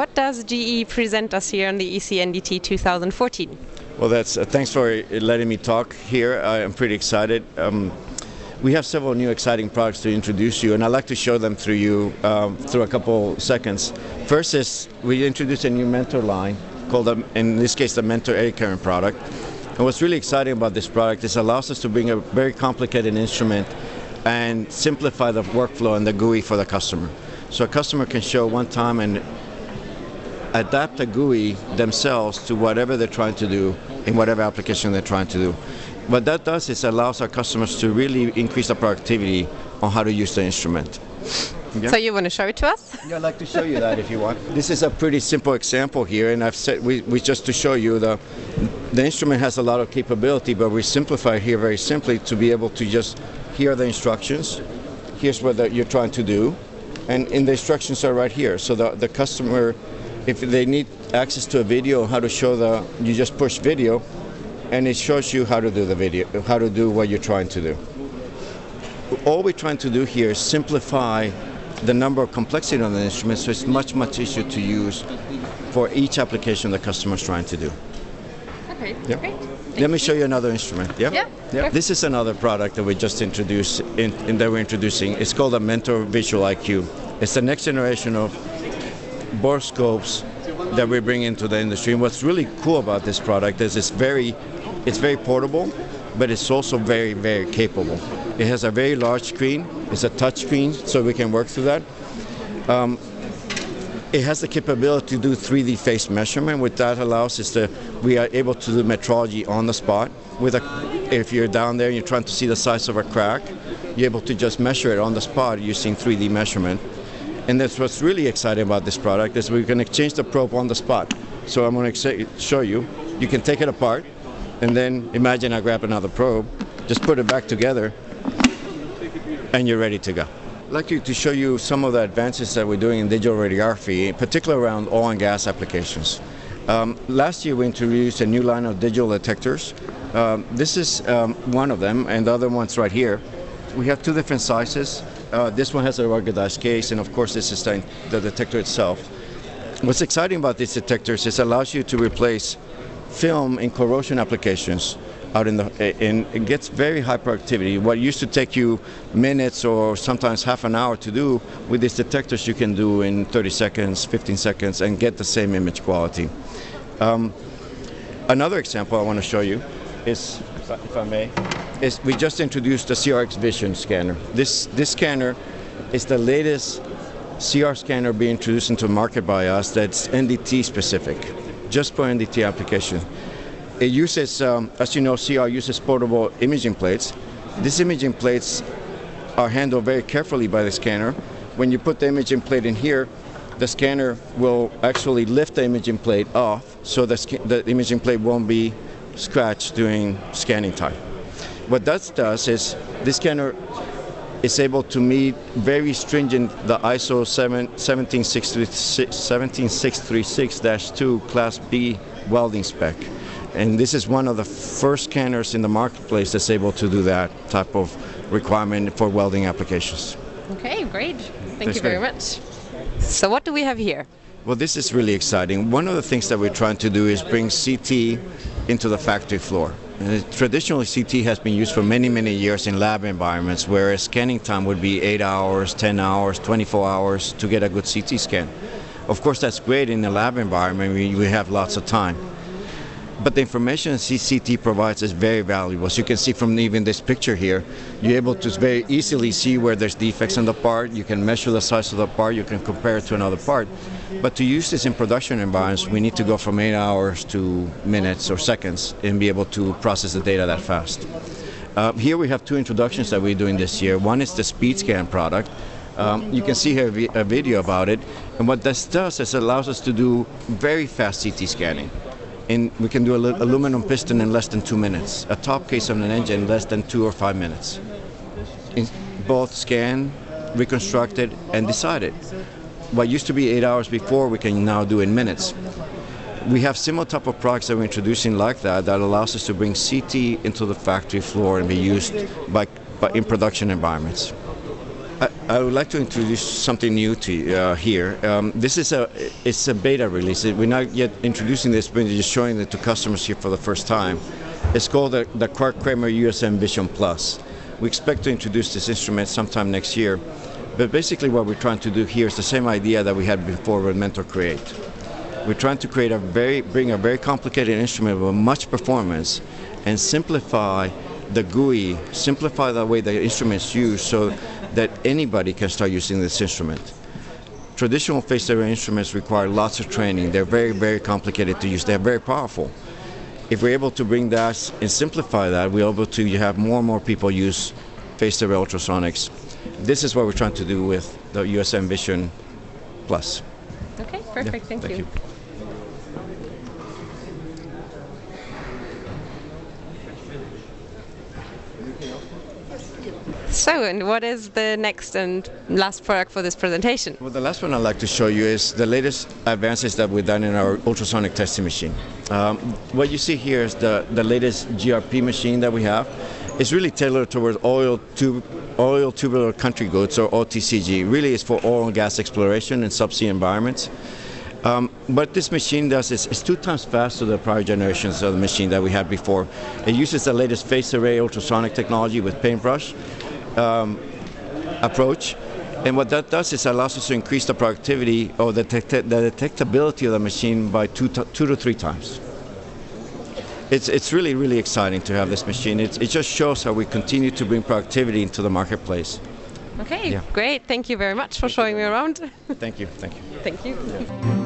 what does GE present us here on the ECNDT 2014? Well, that's uh, thanks for letting me talk here. I am pretty excited. Um, we have several new exciting products to introduce you, and I'd like to show them through you um, through a couple seconds. First is we introduced a new Mentor line called, in this case, the Mentor Eddy Current product. And what's really exciting about this product is it allows us to bring a very complicated instrument and simplify the workflow and the GUI for the customer. So a customer can show one time and adapt the GUI themselves to whatever they're trying to do in whatever application they're trying to do. What that does is allows our customers to really increase the productivity on how to use the instrument. Yeah. So you want to show it to us? Yeah, I'd like to show you that if you want. This is a pretty simple example here, and I've said we, we just to show you the the instrument has a lot of capability, but we simplify here very simply to be able to just hear the instructions. Here's what the, you're trying to do, and in the instructions are right here. So the the customer, if they need access to a video, how to show the, you just push video, and it shows you how to do the video, how to do what you're trying to do. All we're trying to do here is simplify the number of complexity on the instrument so it's much, much easier to use for each application the customer is trying to do. Okay, yeah. great. Thank Let me show you another instrument. Yeah. Yeah. yeah. This is another product that we just introduced in, in, that we're introducing. It's called a Mentor Visual IQ. It's the next generation of borescopes that we bring into the industry. And what's really cool about this product is it's very, it's very portable, but it's also very, very capable. It has a very large screen. It's a touch screen, so we can work through that. Um, it has the capability to do 3D phase measurement. What that allows is that we are able to do metrology on the spot. With a, if you're down there and you're trying to see the size of a crack, you're able to just measure it on the spot using 3D measurement. And that's what's really exciting about this product is we can exchange the probe on the spot. So I'm going to show you. You can take it apart, and then imagine I grab another probe, just put it back together, and you're ready to go. I'd like to show you some of the advances that we're doing in digital radiography, particularly around oil and gas applications. Um, last year we introduced a new line of digital detectors. Um, this is um, one of them, and the other one's right here. We have two different sizes. Uh, this one has a ruggedized case, and of course this is the, detector itself. What's exciting about these detectors is it allows you to replace film in corrosion applications out in the and it gets very high productivity. What used to take you minutes or sometimes half an hour to do with these detectors, you can do in 30 seconds, 15 seconds, and get the same image quality. Um, another example I want to show you is, if I may, is we just introduced the CRX Vision scanner. This this scanner is the latest CR scanner being introduced into the market by us that's NDT specific, just for NDT application. It uses, um, as you know, CR uses portable imaging plates. These imaging plates are handled very carefully by the scanner. When you put the imaging plate in here, the scanner will actually lift the imaging plate off so the, the imaging plate won't be scratched during scanning time. What that does is this scanner is able to meet very stringent the ISO 17636-2 Class B welding spec. And this is one of the first scanners in the marketplace that's able to do that type of requirement for welding applications. Okay, great. Thank you very much. So what do we have here? Well, this is really exciting. One of the things that we're trying to do is bring CT into the factory floor. And traditionally, CT has been used for many, many years in lab environments, whereas scanning time would be 8 hours, 10 hours, 24 hours to get a good CT scan. Of course, that's great in a lab environment, we, we have lots of time. But the information CCT provides is very valuable. As you can see from even this picture here, you're able to very easily see where there's defects in the part. You can measure the size of the part. You can compare it to another part. But to use this in production environments, we need to go from eight hours to minutes or seconds and be able to process the data that fast. Uh, here we have two introductions that we're doing this year. One is the SpeedScan product. Um, you can see here a video about it. And what this does is it allows us to do very fast CT scanning in, we can do an aluminum piston in less than two minutes. A top case on an engine in less than two or five minutes. In both scan, reconstructed, and decided. What used to be eight hours before, we can now do in minutes. We have similar type of products that we're introducing like that that allows us to bring CT into the factory floor and be used by, by in production environments. I, would like to introduce something new to uh, here. Um, this is a it's a beta release. We're not yet introducing this, but we're just showing it to customers here for the first time. It's called the, the Krautkramer USM Vision Plus. We expect to introduce this instrument sometime next year. But basically, what we're trying to do here is the same idea that we had before with Mentor Create. We're trying to create a very bring a very complicated instrument with much performance and simplify the GUI, simplify the way the instrument's used so that anybody can start using this instrument. Traditional phased array instruments require lots of training. They're very, very complicated to use. They're very powerful. If we're able to bring that and simplify that, we're able to have more and more people use phased array ultrasonics. This is what we're trying to do with the USM Vision Plus. Okay, perfect. Yeah, thank, thank you. you. So, and what is the next and last product for this presentation? Well, the last one I'd like to show you is the latest advances that we've done in our ultrasonic testing machine. Um, what you see here is the, the latest GRP machine that we have. It's really tailored towards oil, tube, oil tubular country goods, or OTCG. Really, it's for oil and gas exploration in subsea environments. Um, what this machine does is it's two times faster than the prior generations of the machine that we had before. It uses the latest phased array ultrasonic technology with paintbrush um, approach. And what that does is it allows us to increase the productivity or the, detect the detectability of the machine by two to, two to three times. It's, it's really, really exciting to have this machine. It, it just shows how we continue to bring productivity into the marketplace. Okay, Yeah. great. Thank you very much for showing me around. Thank you. Thank you. Thank you.